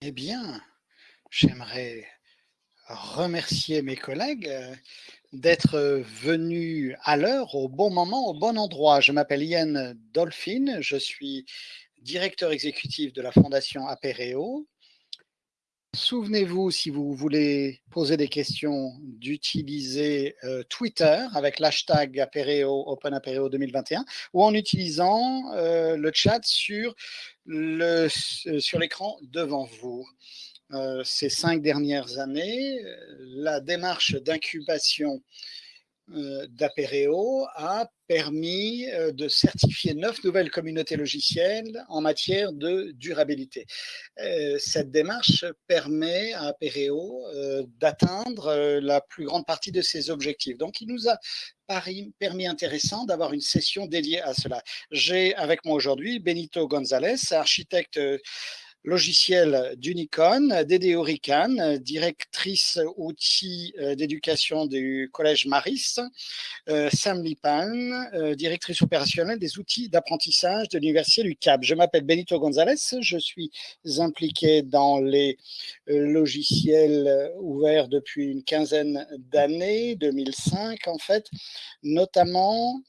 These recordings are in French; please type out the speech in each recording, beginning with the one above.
Eh bien, j'aimerais remercier mes collègues euh, d'être venus à l'heure, au bon moment, au bon endroit. Je m'appelle Yann Dolphin, je suis directeur exécutif de la Fondation Apéréo Souvenez-vous, si vous voulez poser des questions, d'utiliser euh, Twitter avec l'hashtag Apéreo, Open Apéreo 2021 ou en utilisant euh, le chat sur euh, l'écran sur devant vous. ces cinq dernières années, la démarche d'incubation euh, d'Apereo a permis euh, de certifier neuf nouvelles communautés logicielles en matière de durabilité. Euh, cette démarche permet à Apereo d'atteindre la plus grande partie de ses objectifs. Donc, il nous a permis intéressant d'avoir une session dédiée à cela. J'ai avec moi aujourd'hui Benito González, architecte logiciel d'Unicon, Dédé Orican, directrice outils euh, d'éducation du Collège Maris, euh, Sam Lipan, euh, directrice opérationnelle des outils d'apprentissage de l'Université du Cap. Je m'appelle Benito González, je suis impliqué dans les logiciels ouverts depuis une quinzaine d'années, 2005 en fait, notamment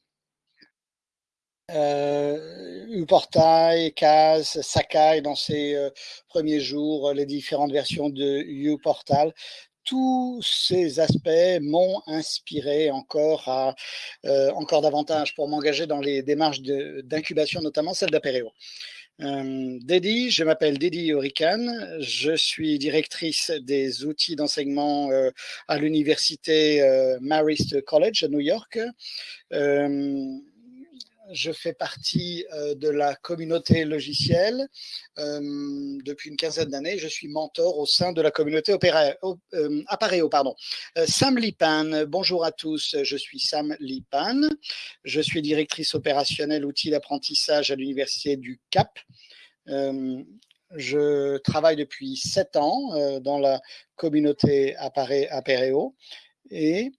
euh, Uportail, Kaz, Sakai dans ses euh, premiers jours, les différentes versions de Uportal. Tous ces aspects m'ont inspiré encore, euh, encore davantage pour m'engager dans les démarches d'incubation, notamment celle d'Apereo. Euh, Dedi, je m'appelle Dedi Orican, je suis directrice des outils d'enseignement euh, à l'université Marist College à New York je fais partie euh, de la communauté logicielle euh, depuis une quinzaine d'années. Je suis mentor au sein de la communauté euh, Appareo. Pardon. Sam Lipan, bonjour à tous. Je suis Sam Lipan. Je suis directrice opérationnelle outils d'apprentissage à l'université du Cap. je travaille depuis sept ans dans la communauté Appareo et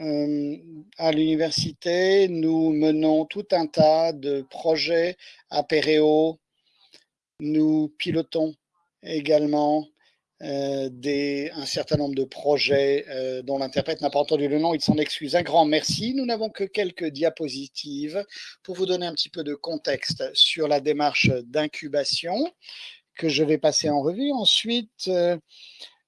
à l'université, nous menons tout un tas de projets à Péréo. Nous pilotons également euh, un certain nombre de projets euh, dont l'interprète n'a pas entendu le nom, il s'en excuse. Un grand merci. Nous n'avons que quelques diapositives pour vous donner un petit peu de contexte sur la démarche d'incubation que je vais passer en revue. Ensuite, euh,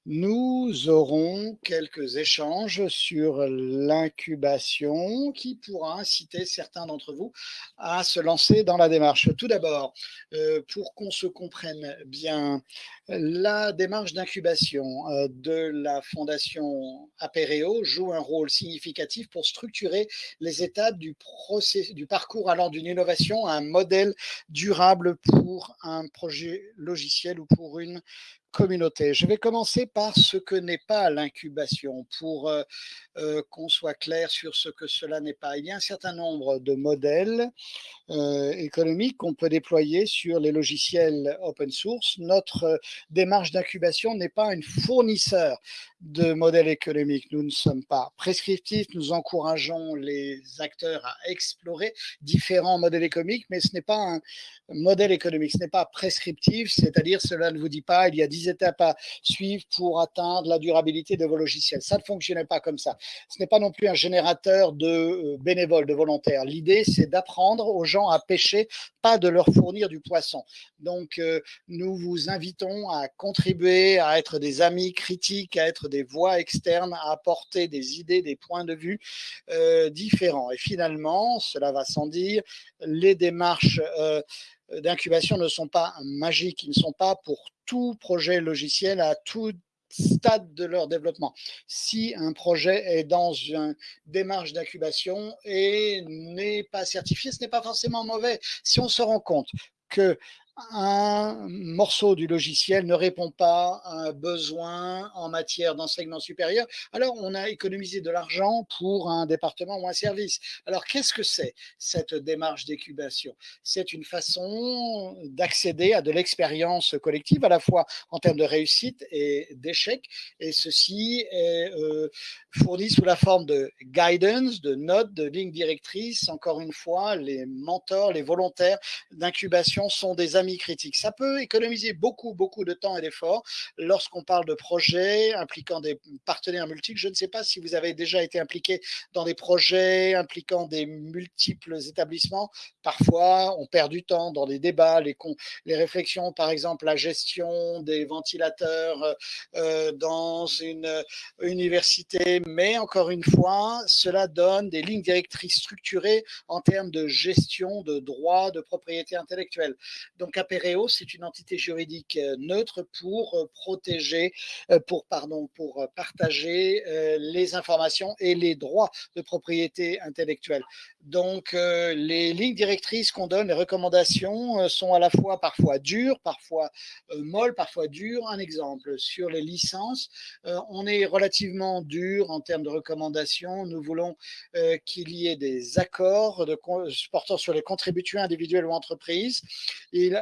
nous aurons quelques échanges sur l'incubation qui pourra inciter certains d'entre vous à se lancer dans la démarche. Tout d'abord, euh, pour qu'on se comprenne bien, la démarche d'incubation euh, de la Fondation Apéreo joue un rôle significatif pour structurer les étapes du, du parcours allant d'une innovation à un modèle durable pour un projet logiciel ou pour une communauté. Je vais commencer par ce que n'est pas l'incubation pour euh, euh, qu'on soit clair sur ce que cela n'est pas. Il y a un certain nombre de modèles euh, économiques qu'on peut déployer sur les logiciels open source. Notre démarche d'incubation n'est pas un fournisseur de modèles économiques. Nous ne sommes pas prescriptifs, nous encourageons les acteurs à explorer différents modèles économiques, mais ce n'est pas un modèle économique, ce n'est pas prescriptif, c'est-à-dire cela ne vous dit pas il y a 10 étapes à suivre pour atteindre la durabilité de vos logiciels. Ça ne fonctionnait pas comme ça. Ce n'est pas non plus un générateur de euh, bénévoles, de volontaires. L'idée, c'est d'apprendre aux gens à pêcher, pas de leur fournir du poisson. Donc, euh, nous vous invitons à contribuer, à être des amis critiques, à être des voix externes, à apporter des idées, des points de vue euh, différents. Et finalement, cela va sans dire, les démarches d'incubation ne sont pas magiques, ils ne sont pas pour tout projet logiciel à tout stade de leur développement. Si un projet est dans une démarche d'incubation et n'est pas certifié, ce n'est pas forcément mauvais. Si on se rend compte que un morceau du logiciel ne répond pas à un besoin en matière d'enseignement supérieur, alors on a économisé de l'argent pour un département ou un service. Alors qu'est-ce que c'est cette démarche d'incubation? C'est une façon d'accéder à de l'expérience collective, à la fois en termes de réussite et d'échec, et ceci est euh, fourni sous la forme de guidance, de notes, de lignes directrices. Encore une fois, les mentors, les volontaires d'incubation sont des amis critiques. Ça peut économiser beaucoup, beaucoup de temps et d'efforts lorsqu'on parle de projets impliquant des partenaires multiples. Je ne sais pas si vous avez déjà été impliqué dans des projets impliquant des multiples établissements. Parfois, on perd du temps dans les débats, les, les réflexions, par exemple, la gestion des ventilateurs euh, dans une université. Mais encore une fois, cela donne des lignes directrices structurées en termes de gestion de droits de propriété intellectuelle. Donc, Apereo, c'est une entité juridique euh, neutre pour euh, protéger, pardon, pour partager les informations et les droits de propriété intellectuelle. Donc, les lignes directrices qu'on donne, les recommandations sont à la fois parfois dures, parfois molles, parfois dures. Un exemple, sur les licences, on est relativement dur en termes de recommandations. Nous voulons qu'il y ait des accords portant sur les contributeurs individuels ou entreprises. Et,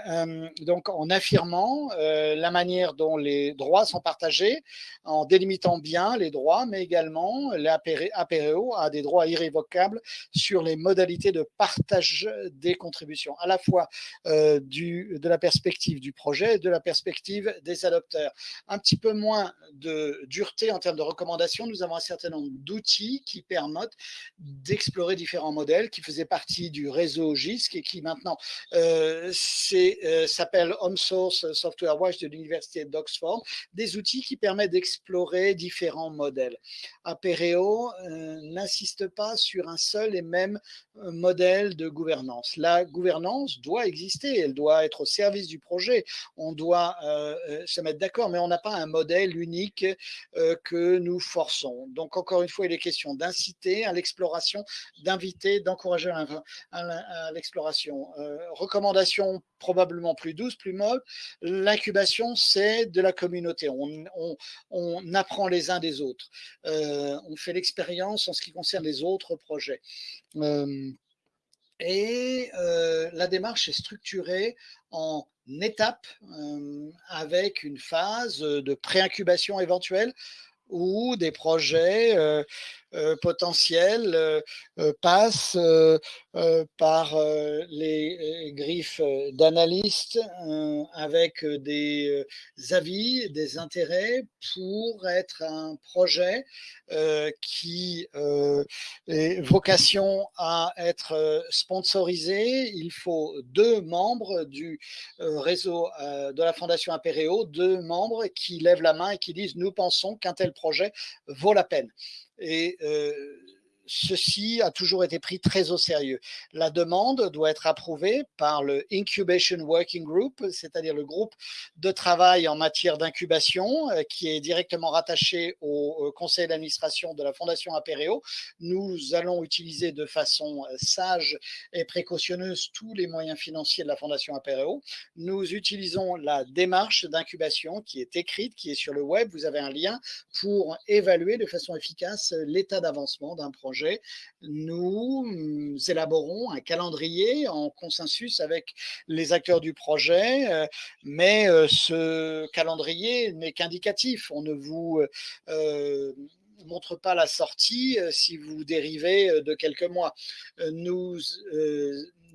donc, en affirmant la manière dont les droits sont partagés, en délimitant bien les droits, mais également l'APREO a des droits irrévocables sur les modalités de partage des contributions, à la fois euh, du, de la perspective du projet et de la perspective des adopteurs. Un petit peu moins de dureté en termes de recommandations, nous avons un certain nombre d'outils qui permettent d'explorer différents modèles qui faisaient partie du réseau GISC et qui maintenant euh, euh, s'appelle Home Source Software Watch de l'Université d'Oxford, des outils qui permettent d'explorer différents modèles. Apereo n'insiste pas sur un seul et même euh, modèle de gouvernance. La gouvernance doit exister, elle doit être au service du projet, on doit euh, se mettre d'accord, mais on n'a pas un modèle unique que nous forçons. Donc encore une fois, il est question d'inciter à l'exploration, d'inviter, d'encourager à l'exploration. recommandation probablement plus douce, plus molle. L'incubation, c'est de la communauté. On, apprend les uns des autres. Euh, on fait l'expérience en ce qui concerne les autres projets. Euh, et euh, la démarche est structurée en étapes avec une phase de pré-incubation éventuelle où des projets euh, potentiels euh, euh, passent par les griffes d'analystes avec des avis, des intérêts pour être un projet qui est vocation à être sponsorisé. Il faut deux membres du réseau de la Fondation Apéréo, deux membres qui lèvent la main et qui disent nous pensons qu'un tel projet vaut la peine et ceci a toujours été pris très au sérieux. La demande doit être approuvée par le Incubation Working Group, c'est-à-dire le groupe de travail en matière d'incubation euh, qui est directement rattaché au conseil d'administration de la Fondation Apéreo. Nous allons utiliser de façon euh, sage et précautionneuse tous les moyens financiers de la Fondation Apéreo. Nous utilisons la démarche d'incubation qui est écrite, qui est sur le web. Vous avez un lien pour évaluer de façon efficace l'état d'avancement d'un projet nous mm, élaborons un calendrier en consensus avec les acteurs du projet, euh, mais euh, ce calendrier n'est qu'indicatif. On ne vous euh, montre pas la sortie si vous dérivez de quelques mois. Nous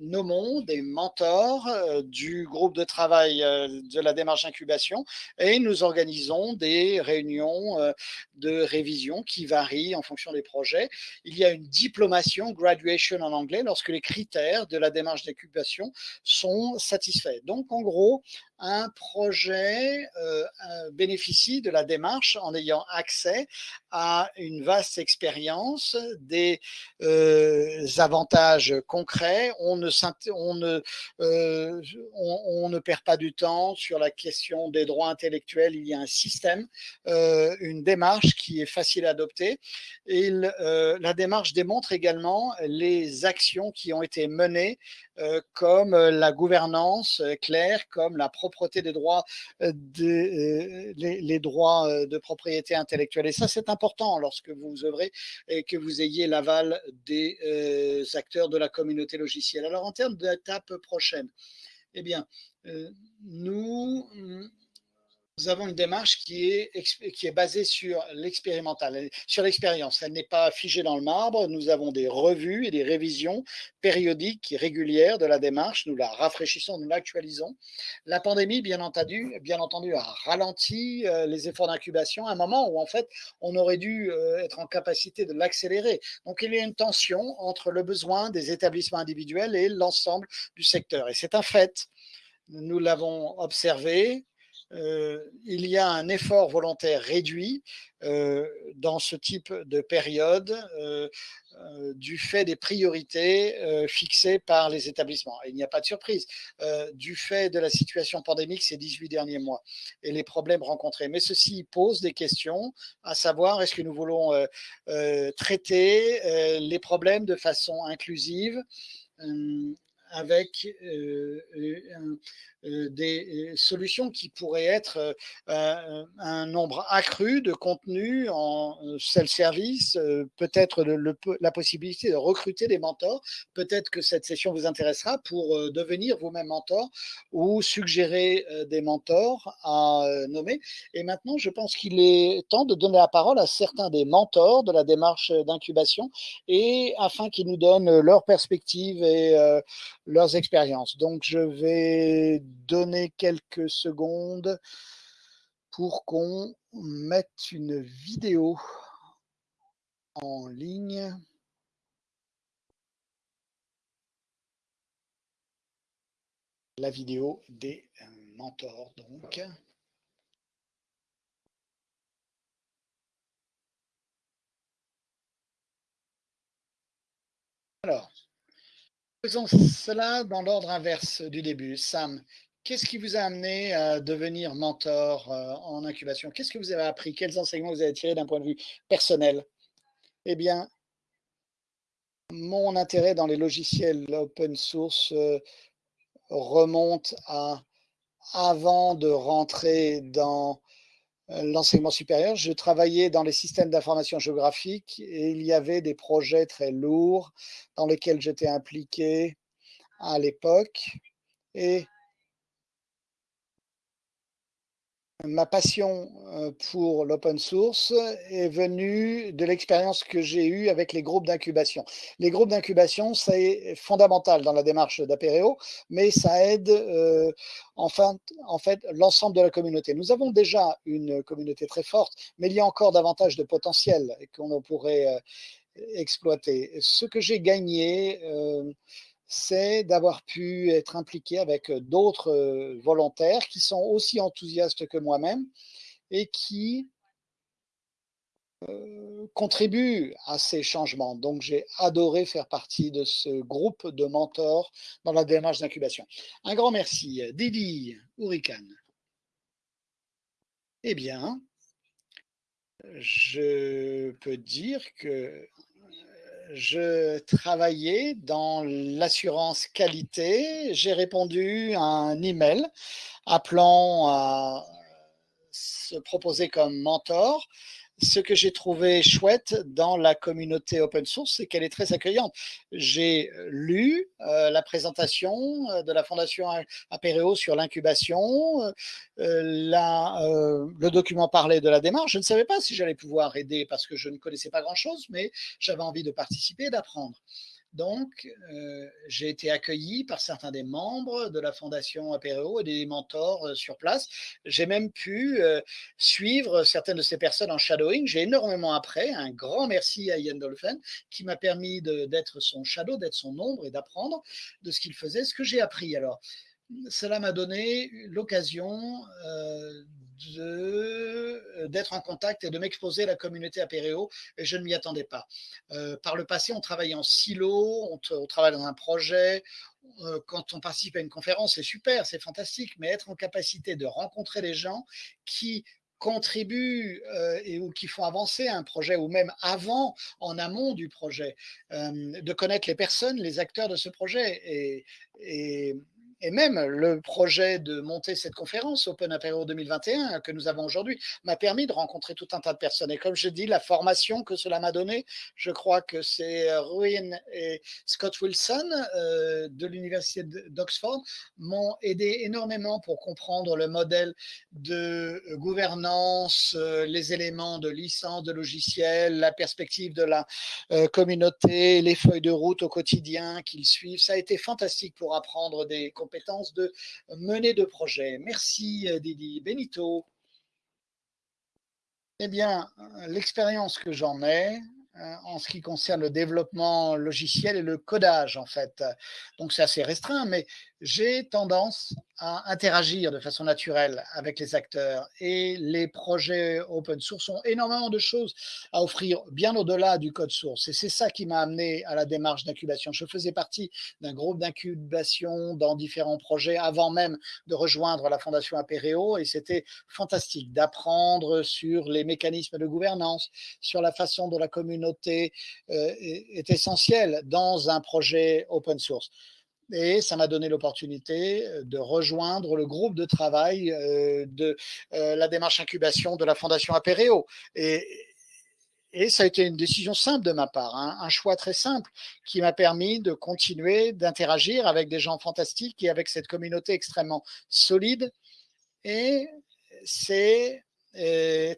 nommons des mentors euh, du groupe de travail euh, de la démarche incubation et nous organisons des réunions euh, de révision qui varient en fonction des projets. Il y a une diplomation, graduation en anglais, lorsque les critères de la démarche d'incubation sont satisfaits. Donc, en gros, un projet bénéficie de la démarche en ayant accès à une vaste expérience, des avantages concrets. On on, ne, euh, on, ne perd pas du temps sur la question des droits intellectuels. Il y a un système, une démarche qui est facile à adopter. Et la démarche démontre également les actions qui ont été menées euh, comme euh, la gouvernance euh, claire, comme la propreté des droits, les, droits de propriété intellectuelle. Et ça, c'est important lorsque vous œuvrez et que vous ayez l'aval des acteurs de la communauté logicielle. Alors, en termes d'étape prochaine, eh bien, nous nous avons une démarche qui est, qui est basée sur l'expérimental, sur l'expérience. Elle n'est pas figée dans le marbre. Nous avons des revues et des révisions périodiques et régulières de la démarche. Nous la rafraîchissons, nous l'actualisons. La pandémie, bien entendu, bien entendu, a ralenti euh, les efforts d'incubation à un moment où, en fait, on aurait dû euh, être en capacité de l'accélérer. Donc, il y a une tension entre le besoin des établissements individuels et l'ensemble du secteur. Et c'est un fait. Nous l'avons observé, euh, il y a un effort volontaire réduit euh, dans ce type de période euh, du fait des priorités fixées par les établissements. il n'y a pas de surprise, du fait de la situation pandémique ces 18 derniers mois et les problèmes rencontrés. Mais ceci pose des questions, à savoir est-ce que nous voulons traiter les problèmes de façon inclusive avec des solutions qui pourraient être un nombre accru de contenus en self-service, peut-être la possibilité de recruter des mentors. Peut-être que cette session vous intéressera pour devenir vous-même mentor ou suggérer des mentors à nommer. Et maintenant, je pense qu'il est temps de donner la parole à certains des mentors de la démarche d'incubation et afin qu'ils nous donnent leurs perspectives et leurs expériences. Donc, je vais donner quelques secondes pour qu'on mette une vidéo en ligne. La vidéo des mentors, donc. Alors, Faisons cela dans l'ordre inverse du début. Sam, qu'est-ce qui vous a amené à devenir mentor euh, en incubation? Qu'est-ce que vous avez appris? Quels enseignements vous avez tirés d'un point de vue personnel? Eh bien, mon intérêt dans les logiciels open source euh, remonte à avant de rentrer dans l'enseignement supérieur, je travaillais dans les systèmes d'information géographique et il y avait des projets très lourds dans lesquels j'étais impliqué à l'époque. Et ma passion euh, pour l'open source est venue de l'expérience que j'ai eue avec les groupes d'incubation. Les groupes d'incubation, c'est fondamental dans la démarche d'Apereo, mais ça aide euh, enfin, en fait l'ensemble de la communauté. Nous avons déjà une communauté très forte, mais il y a encore davantage de potentiel qu'on pourrait euh, exploiter. Ce que j'ai gagné, c'est d'avoir pu être impliqué avec d'autres volontaires qui sont aussi enthousiastes que moi-même et qui contribuent à ces changements. Donc, j'ai adoré faire partie de ce groupe de mentors dans la démarche d'incubation. Un grand merci. Didi Ourikan. Eh bien, je peux dire que je travaillais dans l'assurance qualité. J'ai répondu à un email appelant à se proposer comme mentor ce que j'ai trouvé chouette dans la communauté open source, c'est qu'elle est très accueillante. J'ai lu euh, la présentation euh, de la Fondation Apéreo sur l'incubation. Euh, le document parlait de la démarche. Je ne savais pas si j'allais pouvoir aider parce que je ne connaissais pas grand-chose, mais j'avais envie de participer et d'apprendre. Donc, euh, j'ai été accueilli par certains des membres de la Fondation Apéro et des mentors euh, sur place. J'ai même pu euh, suivre certaines de ces personnes en shadowing. J'ai énormément appris. Un grand merci à Ian Dolphin qui m'a permis d'être son shadow, d'être son ombre et d'apprendre de ce qu'il faisait, ce que j'ai appris. Alors, cela m'a donné l'occasion d'être en contact et de m'exposer à la communauté apéréo et je ne m'y attendais pas. Euh, par le passé, on travaillait en silo, on, travaille dans un projet, euh, quand on participe à une conférence, c'est super, c'est fantastique, mais être en capacité de rencontrer les gens qui contribuent et ou qui font avancer un projet ou même avant, en amont du projet, de connaître les personnes, les acteurs de ce projet et, et et même le projet de monter cette conférence Open Apéro 2021 que nous avons aujourd'hui m'a permis de rencontrer tout un tas de personnes. Et comme je dis, la formation que cela m'a donnée, je crois que c'est Ruin et Scott Wilson euh, de l'Université d'Oxford m'ont aidé énormément pour comprendre le modèle de gouvernance, euh, les éléments de licence de logiciel, la perspective de la euh, communauté, les feuilles de route au quotidien qu'ils suivent. Ça a été fantastique pour apprendre des compétences de mener de projet. Merci euh, Didi. Benito. Eh bien, l'expérience que j'en ai, euh, en ce qui concerne le développement logiciel et le codage, en fait. Donc, c'est assez restreint, mais j'ai tendance à interagir de façon naturelle avec les acteurs et les projets open source ont énormément de choses à offrir bien au-delà du code source. Et c'est ça qui m'a amené à la démarche d'incubation. Je faisais partie d'un groupe d'incubation dans différents projets avant même de rejoindre la Fondation Apéréo et c'était fantastique d'apprendre sur les mécanismes de gouvernance, sur la façon dont la communauté euh, est essentielle dans un projet open source et ça m'a donné l'opportunité euh, de rejoindre le groupe de travail euh, de euh, la démarche incubation de la Fondation Apéréo. Et, ça a été une décision simple de ma part, hein, un choix très simple qui m'a permis de continuer d'interagir avec des gens fantastiques et avec cette communauté extrêmement solide. Et c'est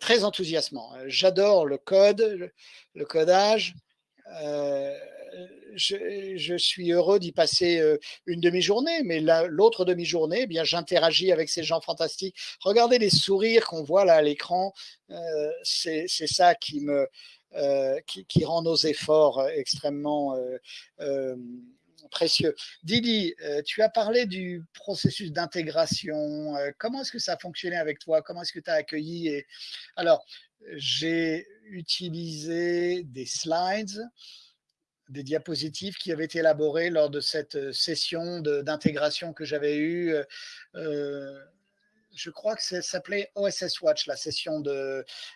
très enthousiasmant. J'adore le code, le, codage. Je, suis heureux d'y passer euh, une demi-journée, mais l'autre demi-journée, eh bien, j'interagis avec ces gens fantastiques. Regardez les sourires qu'on voit là à l'écran, euh, c'est ça qui me euh, qui, rend nos efforts extrêmement précieux. Didi, tu as parlé du processus d'intégration. comment est-ce que ça a fonctionné avec toi? Comment est-ce que tu as accueilli. Alors, j'ai utilisé des slides des diapositives qui avaient été élaborées lors de cette euh, session d'intégration que j'avais eue. Euh, euh, je crois que ça s'appelait OSS Watch, la session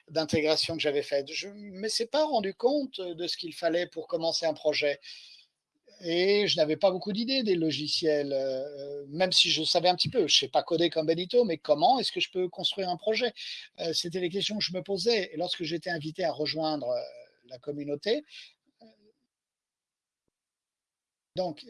d'intégration que j'avais faite. Je ne me suis pas rendu compte de ce qu'il fallait pour commencer un projet. Et je n'avais pas beaucoup d'idées des logiciels, même si je savais un petit peu. Je ne sais pas coder comme Benito, mais comment est-ce que je peux construire un projet? C'était les questions que je me posais. Et lorsque j'étais invité à rejoindre la communauté, donc,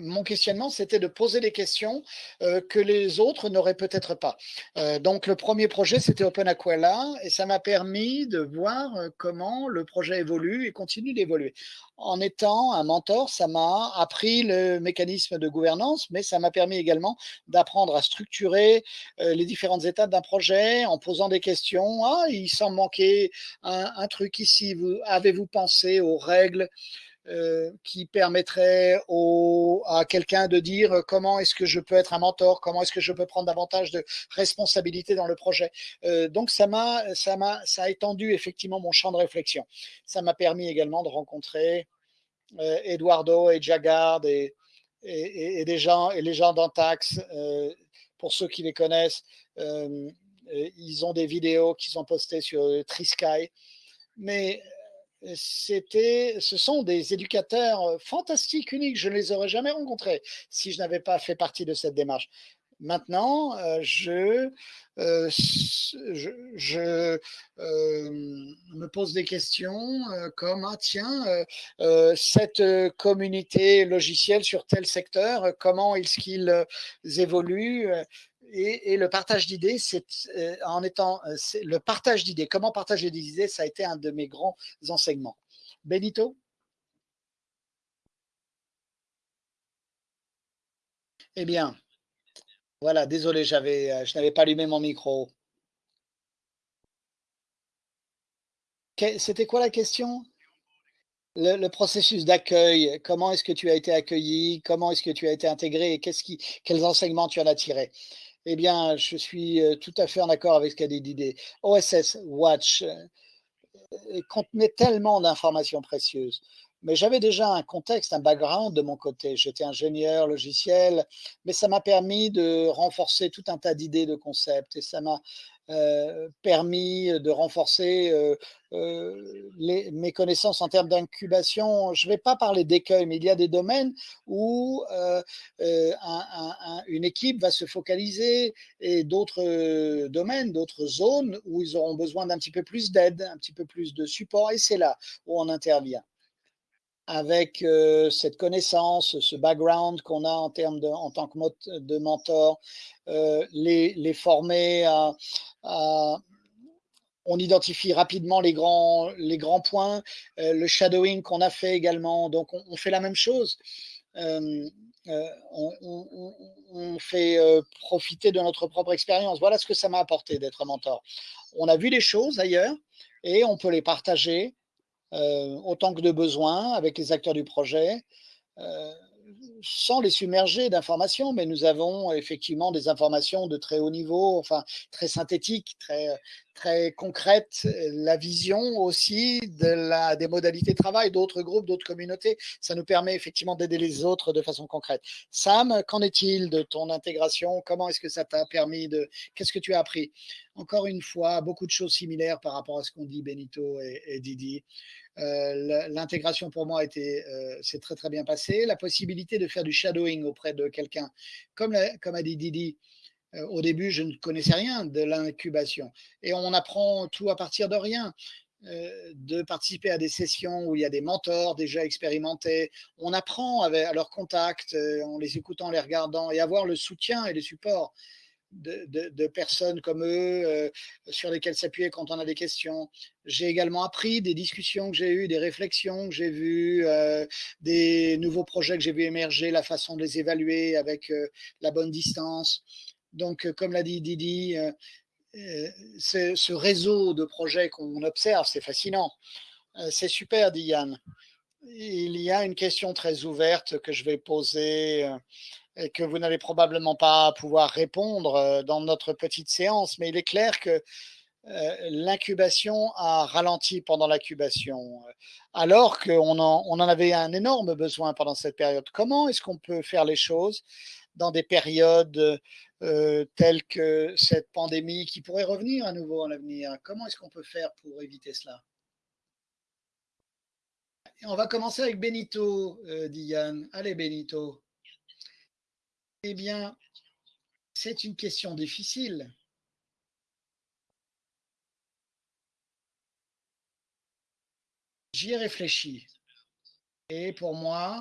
mon questionnement, c'était de poser des questions euh, que les autres n'auraient peut-être pas. Euh, donc, le premier projet, c'était Open Aquila, et ça m'a permis de voir euh, comment le projet évolue et continue d'évoluer. En étant un mentor, ça m'a appris le mécanisme de gouvernance, mais ça m'a permis également d'apprendre à structurer les différentes étapes d'un projet en posant des questions. Ah, il semble manquer un, un truc ici. Avez-vous pensé aux règles euh, qui permettrait à quelqu'un de dire euh, comment est-ce que je peux être un mentor, comment est-ce que je peux prendre davantage de responsabilité dans le projet. Euh, donc ça m'a, ça m'a, ça a étendu effectivement mon champ de réflexion. Ça m'a permis également de rencontrer Eduardo et Jagard et, et, des gens et les gens d'Antax. pour ceux qui les connaissent, ils ont des vidéos qui sont postées sur Trisky. Mais ce sont des éducateurs fantastiques, uniques. Je ne les aurais jamais rencontrés si je n'avais pas fait partie de cette démarche. Maintenant, je, je, me pose des questions comme ah, tiens, cette communauté logicielle sur tel secteur, comment est-ce qu'ils évoluent et, le partage d'idées, c'est euh, en étant euh, le partage d'idées. Comment partager des idées, ça a été un de mes grands enseignements. Benito? Eh bien, voilà, désolé, j'avais, euh, je n'avais pas allumé mon micro. C'était quoi la question? Le, processus d'accueil, comment est-ce que tu as été accueilli, comment est-ce que tu as été intégré? Et quels enseignements tu en as tirés? Eh bien, je suis tout à fait en accord avec ce qu'a dit Didier. OSS Watch contenait tellement d'informations précieuses. Mais j'avais déjà un contexte, un background de mon côté. J'étais ingénieur logiciel, mais ça m'a permis de renforcer tout un tas d'idées, de concepts, et ça m'a euh, permis de renforcer euh, euh, les, mes connaissances en termes d'incubation. Je ne vais pas parler d'écueil, mais il y a des domaines où un, un, une équipe va se focaliser et d'autres domaines, d'autres zones où ils auront besoin d'un petit peu plus d'aide, un petit peu plus de support, et c'est là où on intervient avec euh, cette connaissance, ce background qu'on a en termes en tant que de mentor, euh, les, les, former à, on identifie rapidement les grands, les grands points, euh, le shadowing qu'on a fait également. Donc, on, fait la même chose. Euh, euh, on, on, fait profiter de notre propre expérience. Voilà ce que ça m'a apporté d'être mentor. On a vu les choses ailleurs et on peut les partager euh, autant que de besoin avec les acteurs du projet, euh, sans les submerger d'informations, mais nous avons effectivement des informations de très haut niveau, enfin très synthétiques, très, très concrètes, la vision aussi des modalités de travail d'autres groupes, d'autres communautés. Ça nous permet effectivement d'aider les autres de façon concrète. Sam, qu'en est-il de ton intégration? Comment est-ce que ça t'a permis de... Qu'est-ce que tu as appris? Encore une fois, beaucoup de choses similaires par rapport à ce qu'on dit Benito et, et Didi. Euh, l'intégration pour moi euh, c'est très très bien passé. La possibilité de faire du shadowing auprès de quelqu'un, comme, a dit Didi, euh, au début, je ne connaissais rien de l'incubation. Et on apprend tout à partir de rien. de participer à des sessions où il y a des mentors déjà expérimentés. On apprend avec, à leur contact, en les écoutant, les regardant, et avoir le soutien et le support de, personnes comme eux euh, sur lesquelles s'appuyer quand on a des questions. J'ai également appris des discussions que j'ai eues, des réflexions que j'ai vues, euh, des nouveaux projets que j'ai vu émerger, la façon de les évaluer avec euh, la bonne distance. Donc, comme l'a dit Didi, euh, ce réseau de projets qu'on observe, c'est fascinant. c'est super, dit Yann. Il y a une question très ouverte que je vais poser et que vous n'allez probablement pas pouvoir répondre euh, dans notre petite séance, mais il est clair que euh, l'incubation a ralenti pendant l'incubation, alors qu'on en, on en avait un énorme besoin pendant cette période. Comment est-ce qu'on peut faire les choses dans des périodes euh, telles que cette pandémie qui pourrait revenir à nouveau en l'avenir? Comment est-ce qu'on peut faire pour éviter cela? On va commencer avec Benito, euh, Diane. Allez, Benito. Eh bien, c'est une question difficile. J'y ai réfléchi. Et pour moi,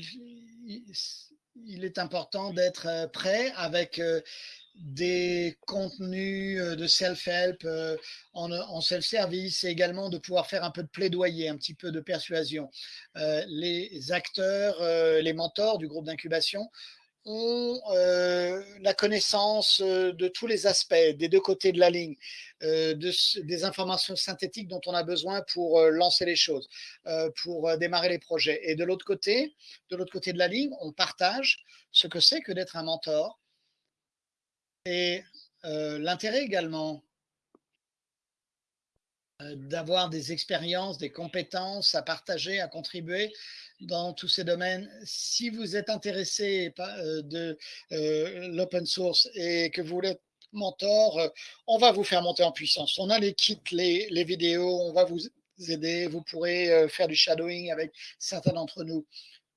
il est important d'être euh, prêt avec euh, des contenus euh, de self-help en, self-service et également de pouvoir faire un peu de plaidoyer, un petit peu de persuasion. Les acteurs, les mentors du groupe d'incubation ont euh, la connaissance euh, de tous les aspects, des deux côtés de la ligne, euh, de, des informations synthétiques dont on a besoin pour lancer les choses, pour démarrer les projets. Et de l'autre côté, de l'autre côté de la ligne, on partage ce que c'est que d'être un mentor et l'intérêt également d'avoir des expériences, des compétences à partager, à contribuer dans tous ces domaines. Si vous êtes intéressé euh, de euh, l'open source et que vous voulez être mentor, euh, on va vous faire monter en puissance. On a les kits, les, vidéos, on va vous aider. Vous pourrez faire du shadowing avec certains d'entre nous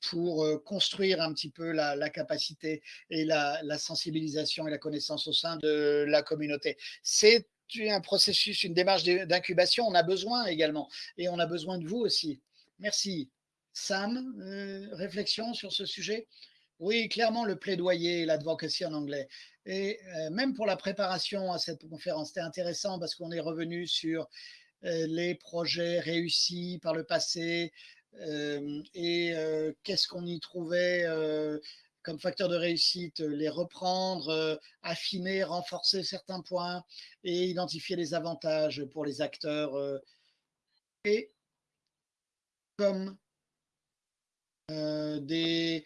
pour construire un petit peu la, la capacité et la, la, sensibilisation et la connaissance au sein de la communauté. C'est un processus, une démarche d'incubation. On a besoin également et on a besoin de vous aussi. Merci. Sam, euh, réflexion sur ce sujet? Oui, clairement le plaidoyer, l'advocacy en anglais. Et euh, même pour la préparation à cette conférence, c'était intéressant parce qu'on est revenu sur euh, les projets réussis par le passé et qu'est-ce qu'on y trouvait comme facteur de réussite, les reprendre, affiner, renforcer certains points et identifier les avantages pour les acteurs. Et comme euh, des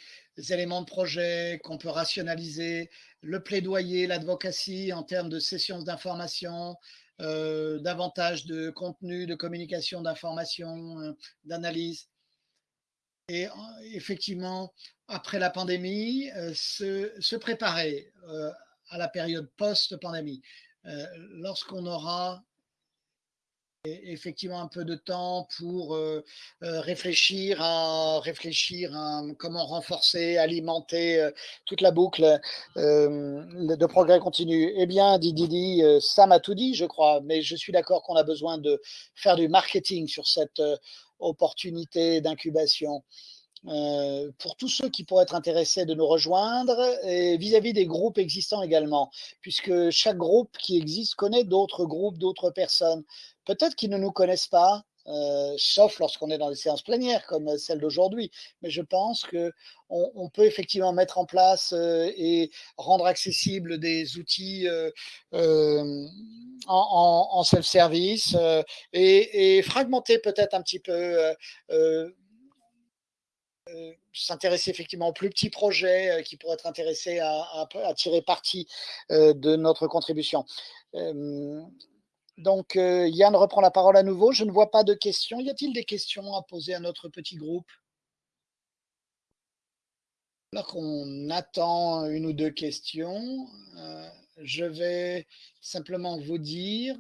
éléments de projet qu'on peut rationaliser, le plaidoyer, l'advocacy en termes de sessions d'information, euh, davantage de contenu, de communication, d'information, euh, d'analyse. Et effectivement, après la pandémie, se, se, préparer à la période post-pandémie. lorsqu'on aura effectivement un peu de temps pour euh, euh, réfléchir à comment renforcer, alimenter euh, toute la boucle de progrès continu. Eh bien, Didi, ça m'a tout dit, je crois, mais je suis d'accord qu'on a besoin de faire du marketing sur cette opportunité d'incubation. pour tous ceux qui pourraient être intéressés de nous rejoindre et vis-à-vis -vis des groupes existants également, puisque chaque groupe qui existe connaît d'autres groupes, d'autres personnes peut-être qu'ils ne nous connaissent pas, euh, sauf lorsqu'on est dans des séances plénières comme celle d'aujourd'hui. Mais je pense qu'on on peut effectivement mettre en place euh, et rendre accessibles des outils euh, en, self-service et, fragmenter peut-être un petit peu s'intéresser effectivement aux plus petits projets qui pourraient être intéressés à tirer parti de notre contribution. Donc, euh, Yann reprend la parole à nouveau. Je ne vois pas de questions. Y a-t-il des questions à poser à notre petit groupe? Alors qu'on attend une ou deux questions, euh, je vais simplement vous dire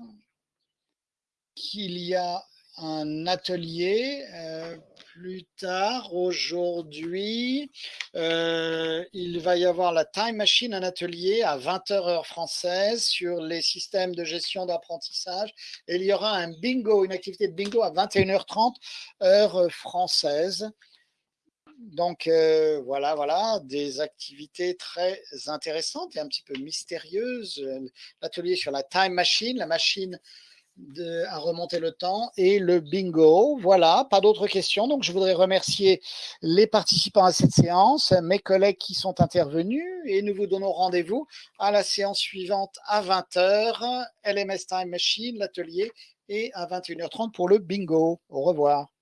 qu'il y a un atelier euh, plus tard aujourd'hui. Euh, il va y avoir la Time Machine, un atelier à 20h heure française sur les systèmes de gestion d'apprentissage. Et il y aura un bingo, une activité de bingo à 21h30 heure française. Donc euh, voilà, voilà, des activités très intéressantes et un petit peu mystérieuses. L'atelier sur la Time Machine, la machine de, à remonter le temps et le bingo. Voilà, pas d'autres questions. Donc, je voudrais remercier les participants à cette séance, mes collègues qui sont intervenus et nous vous donnons rendez-vous à la séance suivante à 20h, LMS Time Machine, l'atelier et à 21h30 pour le bingo. Au revoir.